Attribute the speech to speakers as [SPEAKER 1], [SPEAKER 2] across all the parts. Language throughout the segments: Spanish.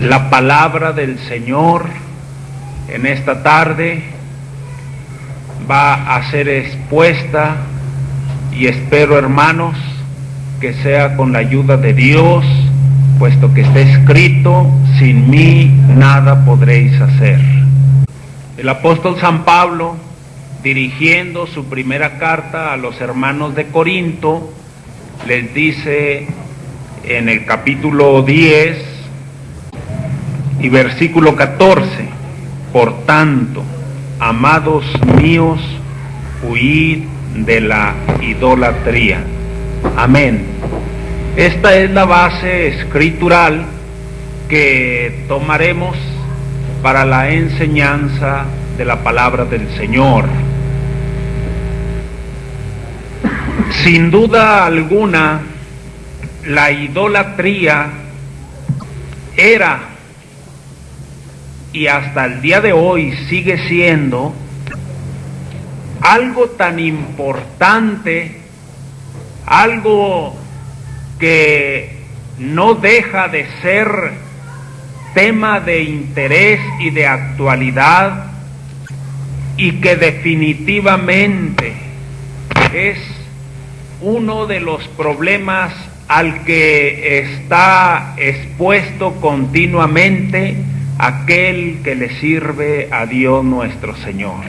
[SPEAKER 1] La palabra del Señor en esta tarde va a ser expuesta y espero hermanos que sea con la ayuda de Dios, puesto que está escrito, sin mí nada podréis hacer. El apóstol San Pablo, dirigiendo su primera carta a los hermanos de Corinto, les dice en el capítulo 10 y versículo 14, por tanto, amados míos, huid de la idolatría. Amén. Esta es la base escritural que tomaremos para la enseñanza de la palabra del Señor. Sin duda alguna, la idolatría era y hasta el día de hoy sigue siendo algo tan importante, algo que no deja de ser tema de interés y de actualidad y que definitivamente es uno de los problemas al que está expuesto continuamente aquel que le sirve a Dios nuestro Señor.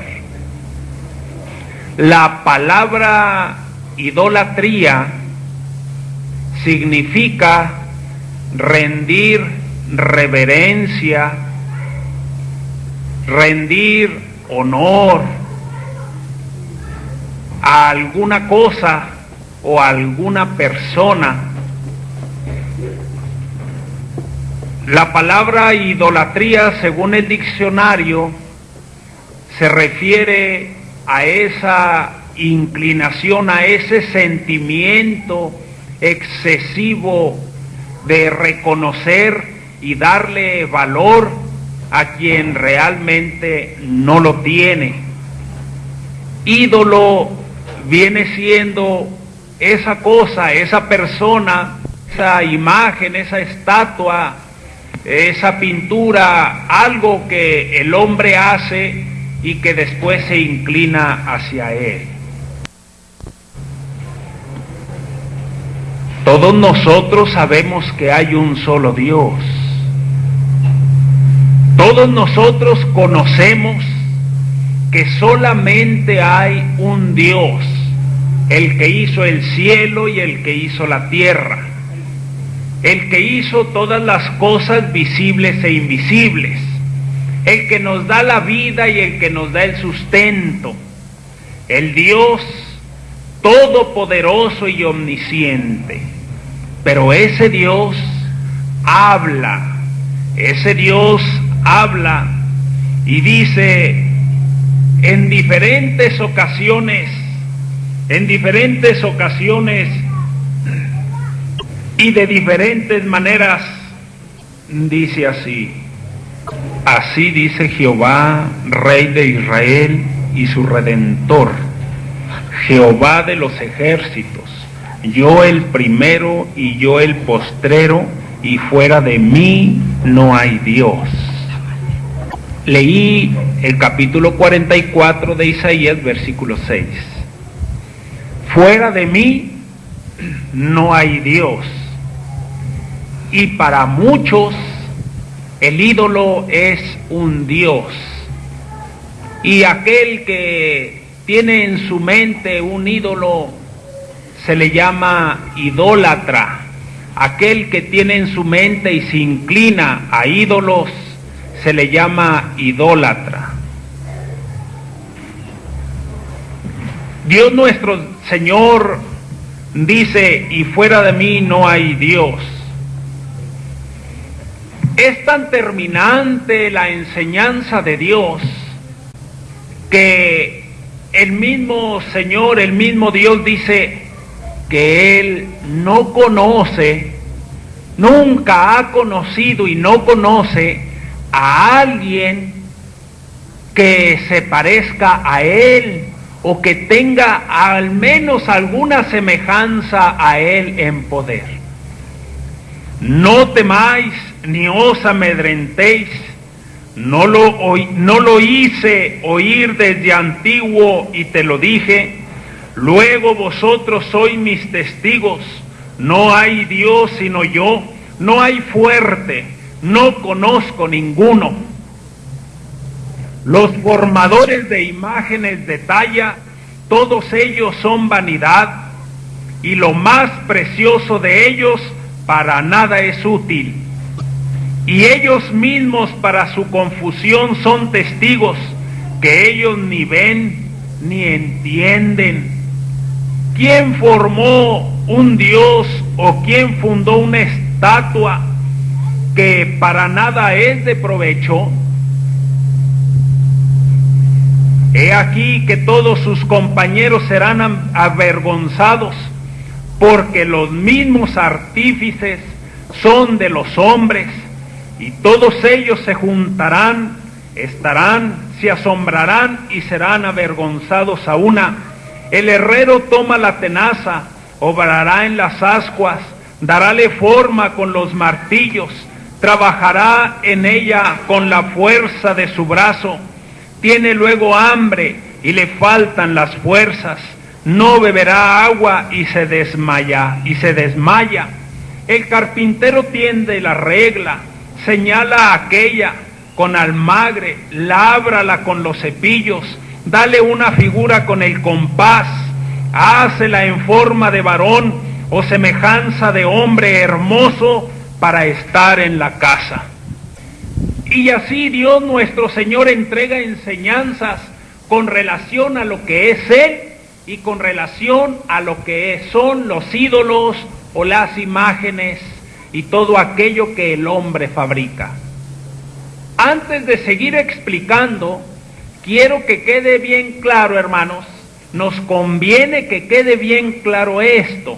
[SPEAKER 1] La palabra idolatría significa rendir reverencia, rendir honor a alguna cosa o a alguna persona La palabra idolatría, según el diccionario, se refiere a esa inclinación, a ese sentimiento excesivo de reconocer y darle valor a quien realmente no lo tiene. Ídolo viene siendo esa cosa, esa persona, esa imagen, esa estatua esa pintura, algo que el hombre hace y que después se inclina hacia él. Todos nosotros sabemos que hay un solo Dios. Todos nosotros conocemos que solamente hay un Dios, el que hizo el cielo y el que hizo la tierra el que hizo todas las cosas visibles e invisibles, el que nos da la vida y el que nos da el sustento, el Dios todopoderoso y omnisciente. Pero ese Dios habla, ese Dios habla y dice en diferentes ocasiones, en diferentes ocasiones, y de diferentes maneras dice así. Así dice Jehová, Rey de Israel y su Redentor, Jehová de los ejércitos, yo el primero y yo el postrero, y fuera de mí no hay Dios. Leí el capítulo 44 de Isaías, versículo 6. Fuera de mí no hay Dios y para muchos el ídolo es un dios. Y aquel que tiene en su mente un ídolo se le llama idólatra. Aquel que tiene en su mente y se inclina a ídolos se le llama idólatra. Dios nuestro Señor dice, y fuera de mí no hay Dios. Es tan terminante la enseñanza de Dios que el mismo Señor, el mismo Dios dice que Él no conoce, nunca ha conocido y no conoce a alguien que se parezca a Él o que tenga al menos alguna semejanza a Él en poder. No temáis ni os amedrentéis, no lo, no lo hice oír desde antiguo y te lo dije, luego vosotros sois mis testigos, no hay Dios sino yo, no hay fuerte, no conozco ninguno. Los formadores de imágenes de talla, todos ellos son vanidad. Y lo más precioso de ellos para nada es útil. Y ellos mismos para su confusión son testigos que ellos ni ven ni entienden. ¿Quién formó un Dios o quién fundó una estatua que para nada es de provecho? He aquí que todos sus compañeros serán avergonzados, porque los mismos artífices son de los hombres, y todos ellos se juntarán, estarán, se asombrarán y serán avergonzados a una. El herrero toma la tenaza, obrará en las ascuas, darále forma con los martillos, trabajará en ella con la fuerza de su brazo tiene luego hambre y le faltan las fuerzas, no beberá agua y se desmaya, y se desmaya. El carpintero tiende la regla, señala aquella con almagre, lábrala con los cepillos, dale una figura con el compás, hácela en forma de varón o semejanza de hombre hermoso para estar en la casa. Y así Dios nuestro Señor entrega enseñanzas con relación a lo que es Él y con relación a lo que son los ídolos o las imágenes y todo aquello que el hombre fabrica. Antes de seguir explicando, quiero que quede bien claro, hermanos, nos conviene que quede bien claro esto.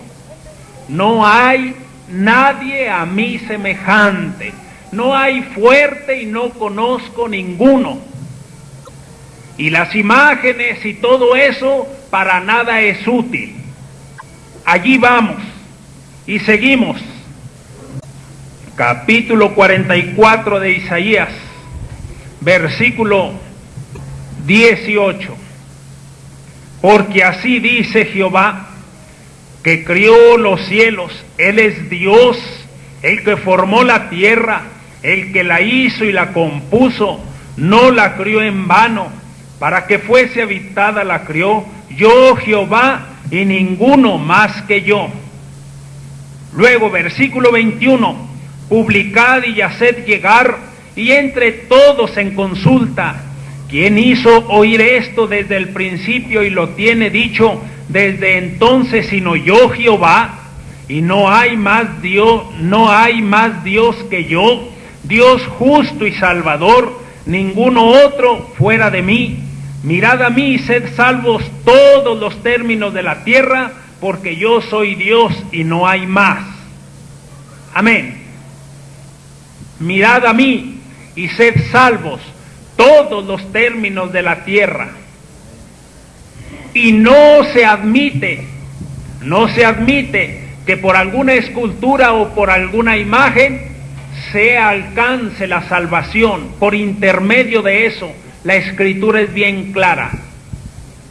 [SPEAKER 1] No hay nadie a mí semejante no hay fuerte y no conozco ninguno. Y las imágenes y todo eso para nada es útil. Allí vamos y seguimos. Capítulo 44 de Isaías, versículo 18. Porque así dice Jehová, que crió los cielos, Él es Dios, el que formó la tierra, el que la hizo y la compuso, no la crió en vano, para que fuese habitada la crió, yo Jehová y ninguno más que yo. Luego, versículo 21, publicad y haced llegar, y entre todos en consulta, ¿quién hizo oír esto desde el principio y lo tiene dicho desde entonces sino yo Jehová? Y no hay más Dios, no hay más Dios que yo Dios justo y salvador, ninguno otro fuera de mí. Mirad a mí y sed salvos todos los términos de la tierra, porque yo soy Dios y no hay más. Amén. Mirad a mí y sed salvos todos los términos de la tierra. Y no se admite, no se admite que por alguna escultura o por alguna imagen se alcance la salvación por intermedio de eso, la escritura es bien clara.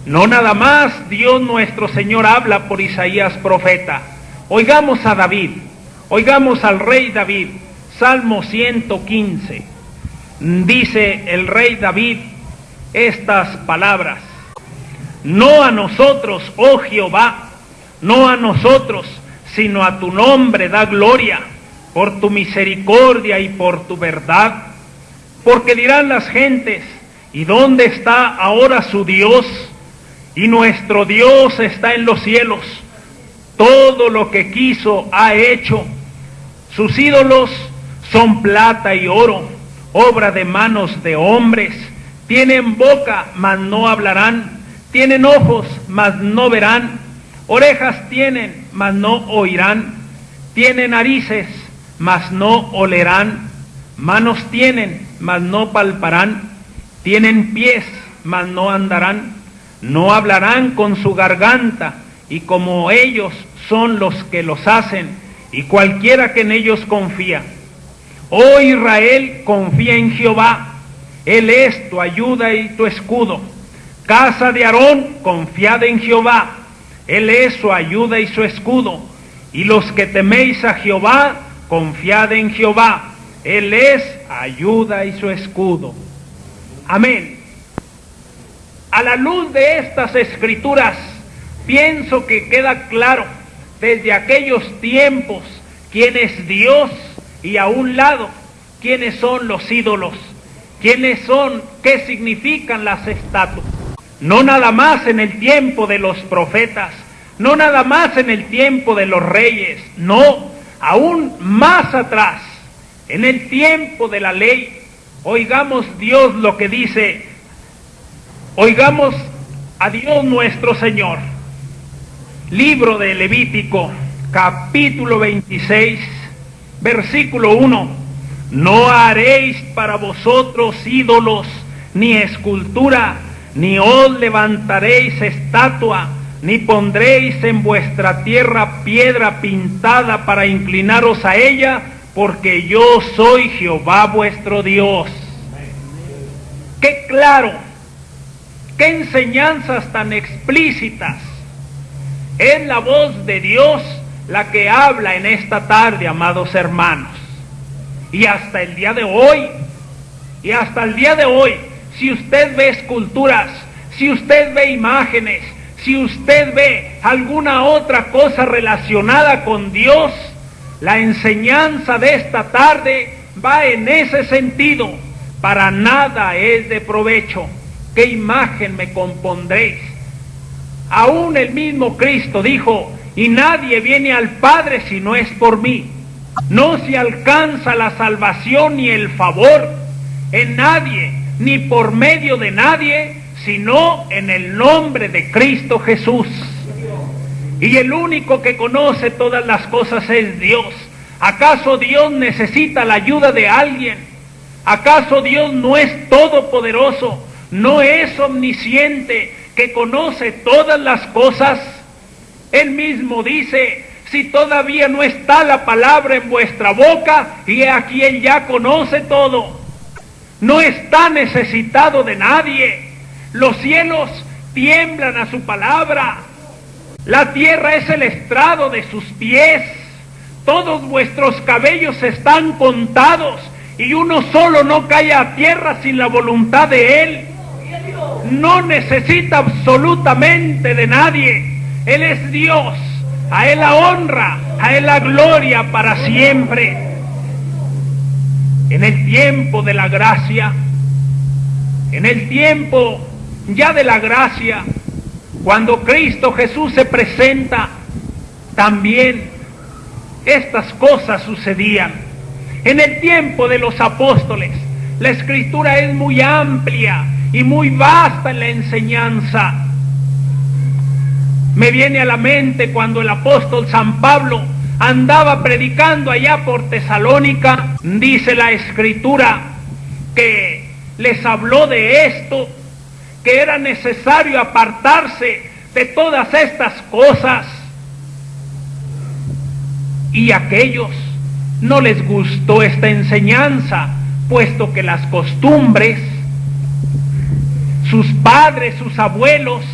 [SPEAKER 1] No nada más Dios nuestro Señor habla por Isaías profeta. Oigamos a David, oigamos al rey David, Salmo 115. Dice el rey David estas palabras. No a nosotros, oh Jehová, no a nosotros, sino a tu nombre da gloria por tu misericordia y por tu verdad. Porque dirán las gentes, ¿y dónde está ahora su Dios? Y nuestro Dios está en los cielos. Todo lo que quiso ha hecho. Sus ídolos son plata y oro, obra de manos de hombres. Tienen boca, mas no hablarán. Tienen ojos, mas no verán. Orejas tienen, mas no oirán. Tienen narices, mas no olerán, manos tienen, mas no palparán, tienen pies, mas no andarán, no hablarán con su garganta, y como ellos son los que los hacen, y cualquiera que en ellos confía. Oh Israel, confía en Jehová, Él es tu ayuda y tu escudo. Casa de Aarón, confiad en Jehová, Él es su ayuda y su escudo. Y los que teméis a Jehová, confiad en Jehová, Él es ayuda y su escudo. Amén. A la luz de estas escrituras, pienso que queda claro desde aquellos tiempos quién es Dios y a un lado quiénes son los ídolos, quiénes son, qué significan las estatuas. No nada más en el tiempo de los profetas, no nada más en el tiempo de los reyes, no, aún más atrás, en el tiempo de la ley. Oigamos Dios lo que dice, oigamos a Dios nuestro Señor. Libro de Levítico, capítulo 26, versículo 1. No haréis para vosotros ídolos, ni escultura, ni os levantaréis estatua, ni pondréis en vuestra tierra piedra pintada para inclinaros a ella, porque yo soy Jehová vuestro Dios. Qué claro, qué enseñanzas tan explícitas. Es la voz de Dios la que habla en esta tarde, amados hermanos. Y hasta el día de hoy, y hasta el día de hoy, si usted ve esculturas, si usted ve imágenes, si usted ve alguna otra cosa relacionada con Dios, la enseñanza de esta tarde va en ese sentido. Para nada es de provecho. ¿Qué imagen me compondréis? Aún el mismo Cristo dijo, y nadie viene al Padre si no es por mí. No se alcanza la salvación ni el favor en nadie, ni por medio de nadie, sino en el nombre de Cristo Jesús. Y el único que conoce todas las cosas es Dios. ¿Acaso Dios necesita la ayuda de alguien? ¿Acaso Dios no es todopoderoso? ¿No es omnisciente que conoce todas las cosas? Él mismo dice, si todavía no está la palabra en vuestra boca, y aquí Él ya conoce todo. No está necesitado de nadie. Los cielos tiemblan a su palabra. La tierra es el estrado de sus pies. Todos vuestros cabellos están contados y uno solo no cae a tierra sin la voluntad de Él. No necesita absolutamente de nadie. Él es Dios. A Él la honra, a Él la gloria para siempre. En el tiempo de la gracia, en el tiempo ya de la gracia, cuando Cristo Jesús se presenta, también estas cosas sucedían. En el tiempo de los apóstoles, la escritura es muy amplia y muy vasta en la enseñanza. Me viene a la mente cuando el apóstol San Pablo andaba predicando allá por Tesalónica, dice la escritura que les habló de esto que era necesario apartarse de todas estas cosas. Y aquellos no les gustó esta enseñanza, puesto que las costumbres, sus padres, sus abuelos,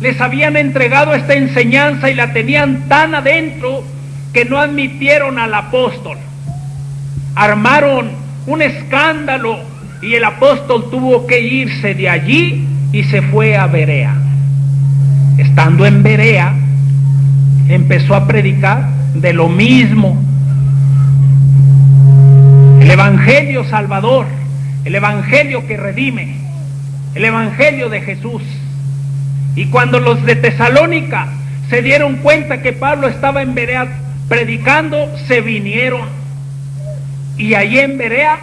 [SPEAKER 1] les habían entregado esta enseñanza y la tenían tan adentro que no admitieron al apóstol. Armaron un escándalo y el apóstol tuvo que irse de allí y se fue a Berea. Estando en Berea, empezó a predicar de lo mismo. El Evangelio Salvador, el Evangelio que redime, el Evangelio de Jesús. Y cuando los de Tesalónica se dieron cuenta que Pablo estaba en Berea predicando, se vinieron. Y allí en Berea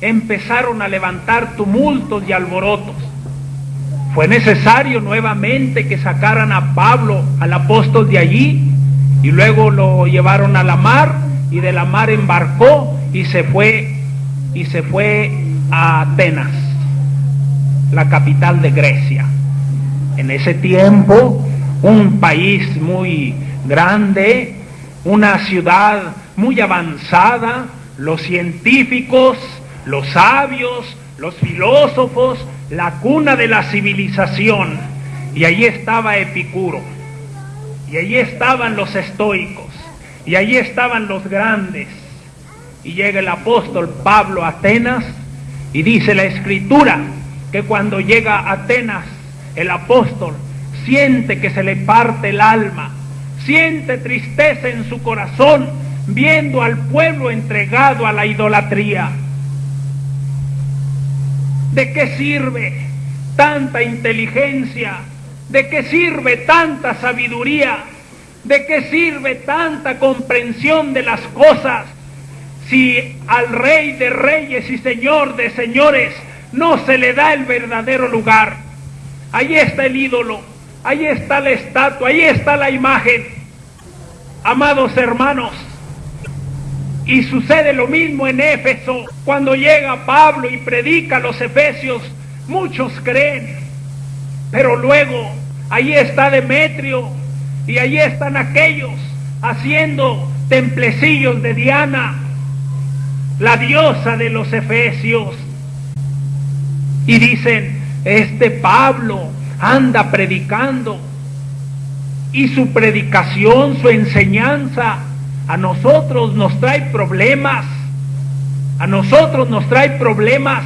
[SPEAKER 1] empezaron a levantar tumultos y alborotos. Fue necesario nuevamente que sacaran a Pablo, al apóstol de allí, y luego lo llevaron a la mar y de la mar embarcó y se fue y se fue a Atenas, la capital de Grecia. En ese tiempo, un país muy grande, una ciudad muy avanzada, los científicos, los sabios, los filósofos, la cuna de la civilización. Y allí estaba Epicuro, y allí estaban los estoicos, y allí estaban los grandes. Y llega el apóstol Pablo a Atenas y dice la escritura que cuando llega a Atenas el apóstol siente que se le parte el alma, siente tristeza en su corazón viendo al pueblo entregado a la idolatría. ¿De qué sirve tanta inteligencia? ¿De qué sirve tanta sabiduría? ¿De qué sirve tanta comprensión de las cosas si al rey de reyes y señor de señores no se le da el verdadero lugar? Ahí está el ídolo, ahí está la estatua, ahí está la imagen. Amados hermanos, y sucede lo mismo en Éfeso. Cuando llega Pablo y predica a los efesios, muchos creen. Pero luego, ahí está Demetrio y ahí están aquellos haciendo templecillos de Diana, la diosa de los efesios. Y dicen, este Pablo anda predicando y su predicación, su enseñanza a nosotros nos trae problemas. A nosotros nos trae problemas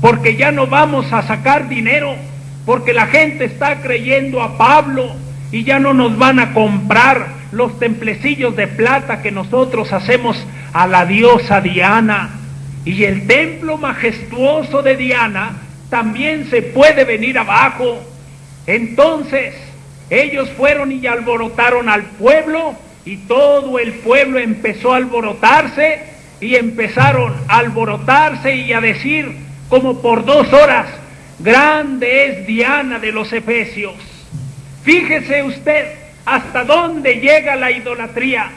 [SPEAKER 1] porque ya no vamos a sacar dinero, porque la gente está creyendo a Pablo y ya no nos van a comprar los templecillos de plata que nosotros hacemos a la diosa Diana. Y el templo majestuoso de Diana también se puede venir abajo. Entonces ellos fueron y alborotaron al pueblo y todo el pueblo empezó a alborotarse y empezaron a alborotarse y a decir como por dos horas, grande es Diana de los Efesios. Fíjese usted hasta dónde llega la idolatría.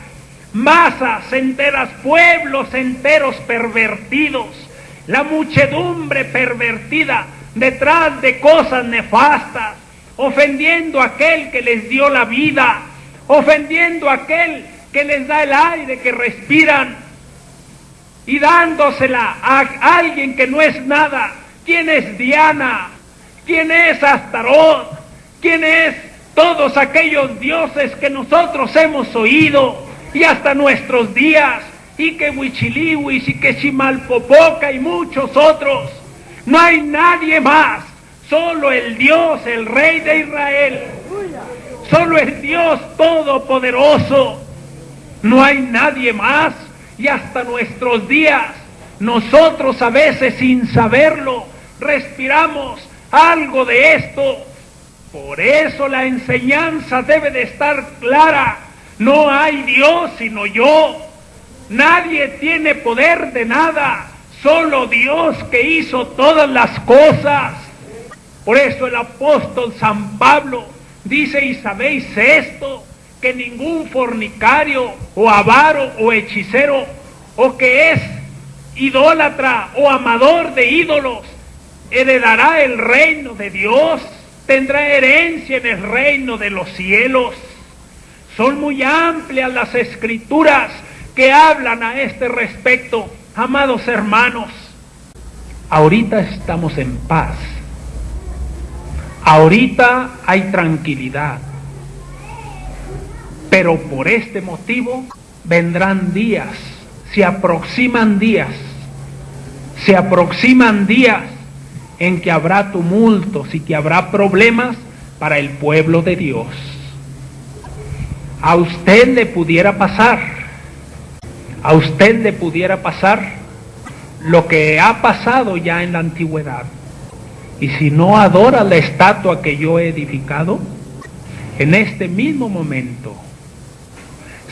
[SPEAKER 1] Masas enteras, pueblos enteros pervertidos, la muchedumbre pervertida detrás de cosas nefastas, ofendiendo a aquel que les dio la vida, ofendiendo a aquel que les da el aire que respiran y dándosela a alguien que no es nada. ¿Quién es Diana? ¿Quién es Astarot? ¿Quién es todos aquellos dioses que nosotros hemos oído y hasta nuestros días? Y que Huichilihuis y que Chimalpopoca y muchos otros. No hay nadie más, solo el Dios, el Rey de Israel Solo es Dios Todopoderoso. No hay nadie más. Y hasta nuestros días, nosotros a veces sin saberlo, respiramos algo de esto. Por eso la enseñanza debe de estar clara. No hay Dios sino yo. Nadie tiene poder de nada. Solo Dios que hizo todas las cosas. Por eso el apóstol San Pablo Dice, y sabéis esto, que ningún fornicario o avaro o hechicero o que es idólatra o amador de ídolos heredará el reino de Dios, tendrá herencia en el reino de los cielos. Son muy amplias las escrituras que hablan a este respecto, amados hermanos. Ahorita estamos en paz Ahorita hay tranquilidad, pero por este motivo vendrán días, se aproximan días, se aproximan días en que habrá tumultos y que habrá problemas para el pueblo de Dios. A usted le pudiera pasar, a usted le pudiera pasar lo que ha pasado ya en la antigüedad. Y si no adora la estatua que yo he edificado, en este mismo momento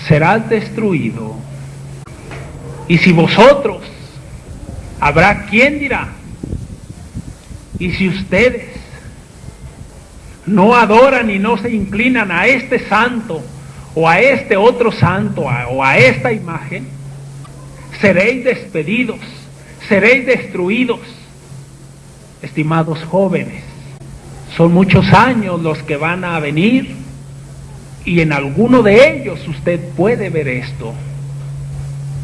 [SPEAKER 1] serás destruido. Y si vosotros, habrá quien dirá, y si ustedes no adoran y no se inclinan a este santo o a este otro santo o a esta imagen, seréis despedidos, seréis destruidos estimados jóvenes. Son muchos años los que van a venir Y en alguno de ellos usted puede ver esto.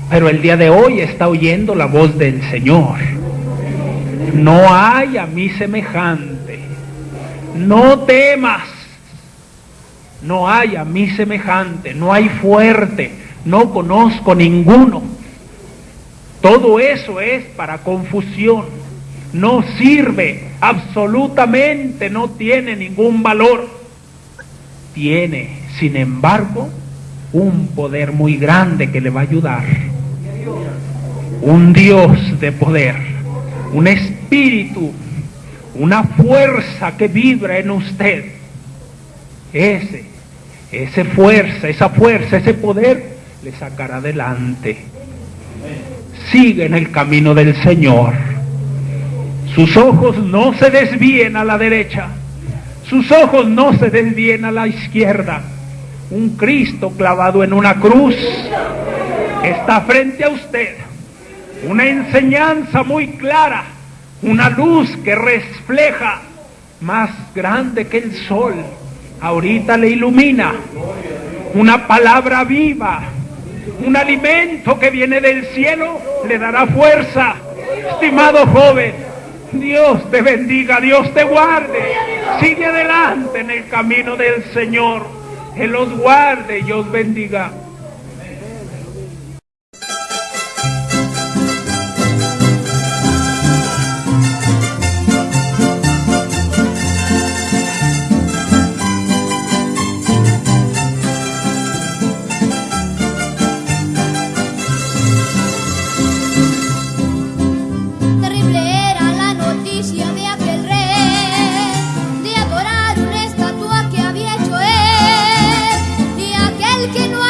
[SPEAKER 1] Pero el día de hoy está oyendo la voz del Señor. No hay a mí semejante. No temas. No hay a mí semejante. No hay fuerte. No conozco ninguno. Todo eso es para confusión. No sirve. Absolutamente no tiene ningún valor. Tiene, sin embargo, un poder muy grande que le va a ayudar un Dios de poder, un espíritu, una fuerza que vibra en usted. Ese, esa fuerza, esa fuerza, ese poder le sacará adelante. Sigue en el camino del Señor. Sus ojos no se desvíen a la derecha. Sus ojos no se desvíen a la izquierda. Un Cristo clavado en una cruz está frente a usted una enseñanza muy clara, una luz que refleja más grande que el sol. Ahorita le ilumina una palabra viva, un alimento que viene del cielo, le dará fuerza. Estimado joven, Dios te bendiga, Dios te guarde. Sigue adelante en el camino del Señor. Él los guarde y os bendiga. que no